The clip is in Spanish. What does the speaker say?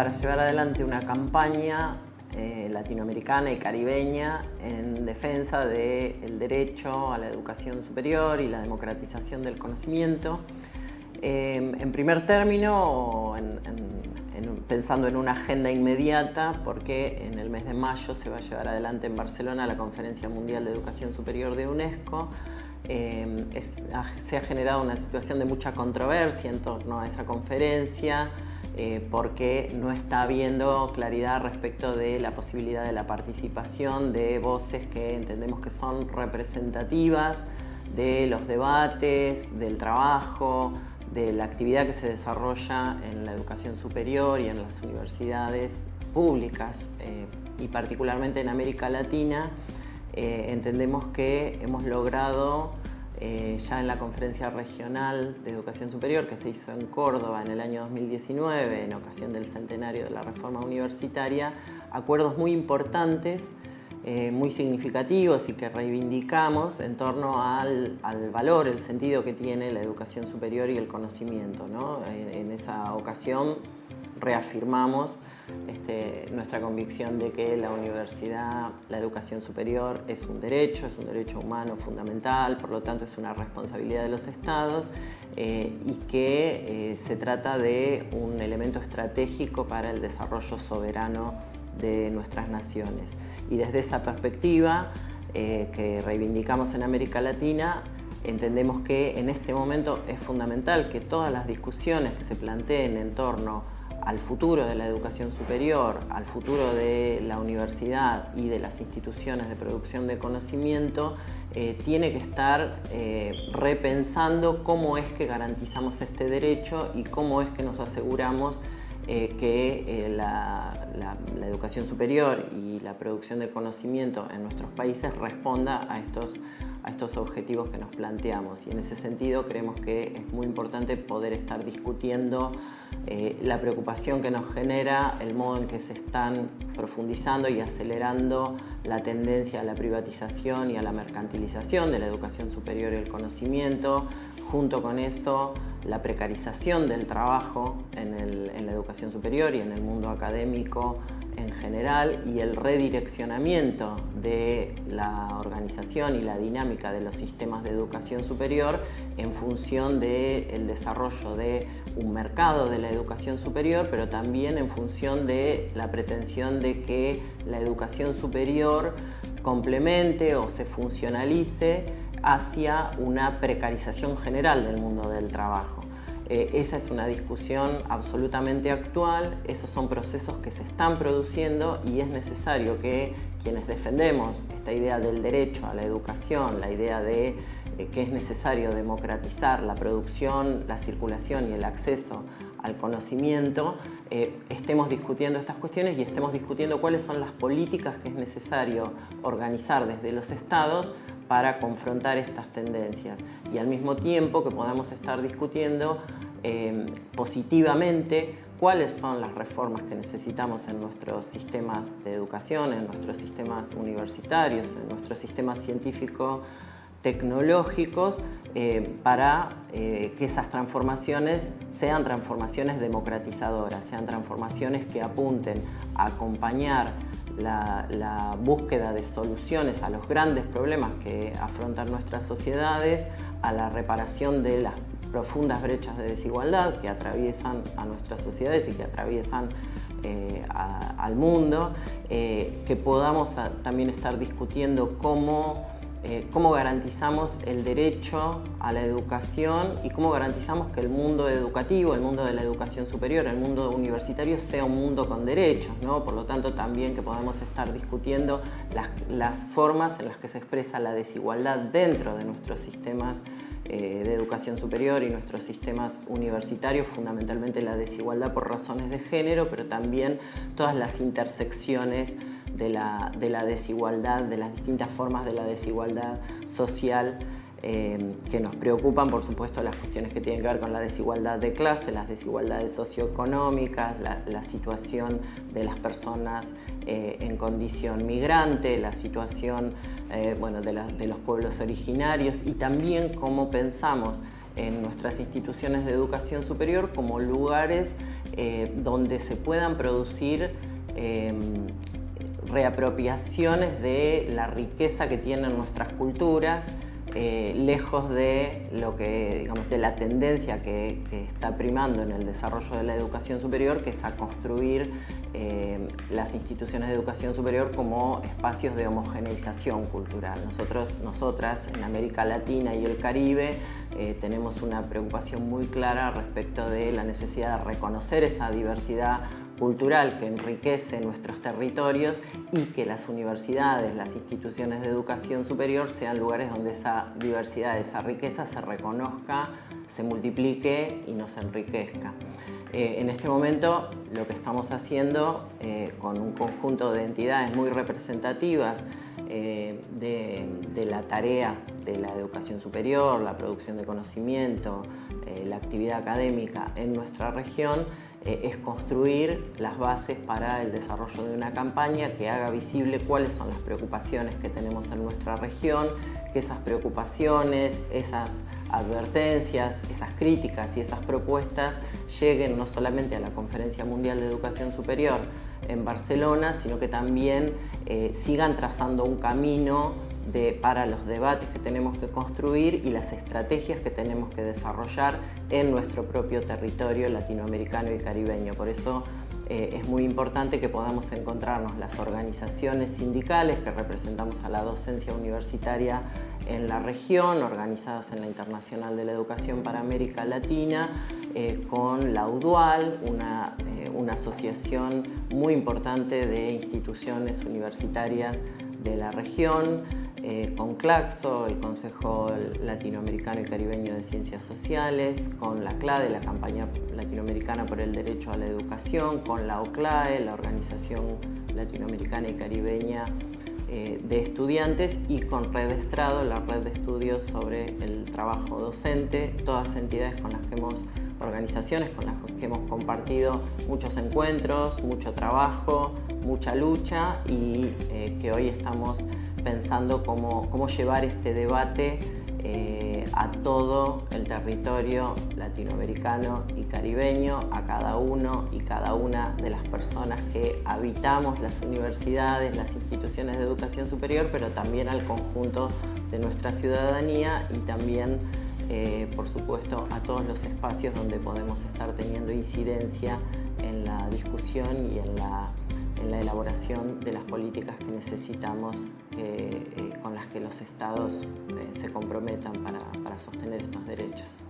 para llevar adelante una campaña eh, latinoamericana y caribeña en defensa del derecho a la educación superior y la democratización del conocimiento. Eh, en primer término, pensando en una agenda inmediata, porque en el mes de mayo se va a llevar adelante en Barcelona la Conferencia Mundial de Educación Superior de UNESCO. Eh, se ha generado una situación de mucha controversia en torno a esa conferencia, eh, porque no está habiendo claridad respecto de la posibilidad de la participación de voces que entendemos que son representativas de los debates, del trabajo, de la actividad que se desarrolla en la educación superior y en las universidades públicas eh, y particularmente en América Latina, eh, entendemos que hemos logrado eh, ya en la conferencia regional de educación superior que se hizo en Córdoba en el año 2019 en ocasión del centenario de la reforma universitaria, acuerdos muy importantes, eh, muy significativos y que reivindicamos en torno al, valor, el sentido que tiene la educación superior y el conocimiento. en esa ocasión reafirmamos este, nuestra convicción de que la universidad, la educación superior es un derecho, es un derecho humano fundamental, por lo tanto es una responsabilidad de los estados eh, y que eh, se trata de un elemento estratégico para el desarrollo soberano de nuestras naciones. Y desde esa perspectiva eh, que reivindicamos en América Latina, entendemos que en este momento es fundamental que todas las discusiones que se planteen en torno al futuro de la educación superior, al futuro de la universidad y de las instituciones de producción de conocimiento, eh, tiene que estar eh, repensando cómo es que garantizamos este derecho y cómo es que nos aseguramos eh, que la, educación superior y la producción de conocimiento en nuestros países responda a estos, a estos objetivos que nos planteamos. Y en ese sentido creemos que es muy importante poder estar discutiendo eh, la preocupación que nos genera el modo en que se están profundizando y acelerando la tendencia a la privatización y a la mercantilización de la educación superior y el conocimiento, junto con eso la precarización del trabajo en, en la educación superior y en el mundo académico en general y el redireccionamiento de la organización y la dinámica de los sistemas de educación superior en función del desarrollo de un mercado de la educación superior, pero también en función de la pretensión de que la educación superior complemente o se funcionalice hacia una precarización general del mundo del trabajo. Eh, esa es una discusión absolutamente actual, esos son procesos que se están produciendo y es necesario que quienes defendemos esta idea del derecho a la educación, la idea de eh, que es necesario democratizar la producción, la circulación y el acceso al conocimiento, eh, estemos discutiendo estas cuestiones y estemos discutiendo cuáles son las políticas que es necesario organizar desde los estados para confrontar estas tendencias. Y al mismo tiempo que podamos estar discutiendo eh, positivamente cuáles son las reformas que necesitamos en nuestros sistemas de educación, en nuestros sistemas universitarios, en nuestros sistemas científicos tecnológicos eh, para eh, que esas transformaciones sean transformaciones democratizadoras, sean transformaciones que apunten a acompañar la, búsqueda de soluciones a los grandes problemas que afrontan nuestras sociedades, a la reparación de las profundas brechas de desigualdad que atraviesan a nuestras sociedades y que atraviesan eh, al mundo, eh, que podamos también estar discutiendo cómo eh, cómo garantizamos el derecho a la educación y cómo garantizamos que el mundo educativo, el mundo de la educación superior, el mundo universitario sea un mundo con derechos, ¿no? por lo tanto también que podamos estar discutiendo las, formas en las que se expresa la desigualdad dentro de nuestros sistemas eh, de educación superior y nuestros sistemas universitarios, fundamentalmente la desigualdad por razones de género, pero también todas las intersecciones de la, desigualdad, de las distintas formas de la desigualdad social eh, que nos preocupan, por supuesto, las cuestiones que tienen que ver con la desigualdad de clase, las desigualdades socioeconómicas, la, situación de las personas eh, en condición migrante, la situación eh, bueno, de, de los pueblos originarios y también cómo pensamos en nuestras instituciones de educación superior como lugares donde se puedan producir reapropiaciones de la riqueza que tienen nuestras culturas, eh, lejos de lo que, digamos, de la tendencia que, está primando en el desarrollo de la educación superior, que es a construir eh, las instituciones de educación superior como espacios de homogeneización cultural. Nosotros, nosotras en América Latina y el Caribe eh, tenemos una preocupación muy clara respecto de la necesidad de reconocer esa diversidad cultural que enriquece nuestros territorios y que las universidades, las instituciones de educación superior sean lugares donde esa diversidad, esa riqueza se reconozca, se multiplique y nos enriquezca. Eh, en este momento lo que estamos haciendo eh, con un conjunto de entidades muy representativas eh, de, la tarea de la educación superior, la producción de conocimiento, la actividad académica en nuestra región, eh, es construir las bases para el desarrollo de una campaña que haga visible cuáles son las preocupaciones que tenemos en nuestra región, que esas preocupaciones, esas advertencias, esas críticas y esas propuestas lleguen no solamente a la Conferencia Mundial de Educación Superior en Barcelona, sino que también eh, sigan trazando un camino para los debates que tenemos que construir y las estrategias que tenemos que desarrollar en nuestro propio territorio latinoamericano y caribeño. Por eso eh, es muy importante que podamos encontrarnos las organizaciones sindicales que representamos a la docencia universitaria en la región, organizadas en la Internacional de la Educación para América Latina, eh, con la UDUAL, una, eh, una asociación muy importante de instituciones universitarias de la región, eh, con CLACSO, el Consejo Latinoamericano y Caribeño de Ciencias Sociales, con la CLADE, la Campaña Latinoamericana por el Derecho a la Educación, con la OCLAE, la Organización Latinoamericana y Caribeña eh, de Estudiantes, y con Red Estrado, la red de estudios sobre el trabajo docente, todas entidades con las que hemos organizaciones con las que hemos compartido muchos encuentros, mucho trabajo, mucha lucha y eh, que hoy estamos pensando cómo, cómo llevar este debate eh, a todo el territorio latinoamericano y caribeño, a cada uno y cada una de las personas que habitamos las universidades, las instituciones de educación superior, pero también al conjunto de nuestra ciudadanía y también eh, por supuesto, a todos los espacios donde podemos estar teniendo incidencia en la discusión y en la, elaboración de las políticas que necesitamos eh, con las que los estados eh, se comprometan para sostener estos derechos.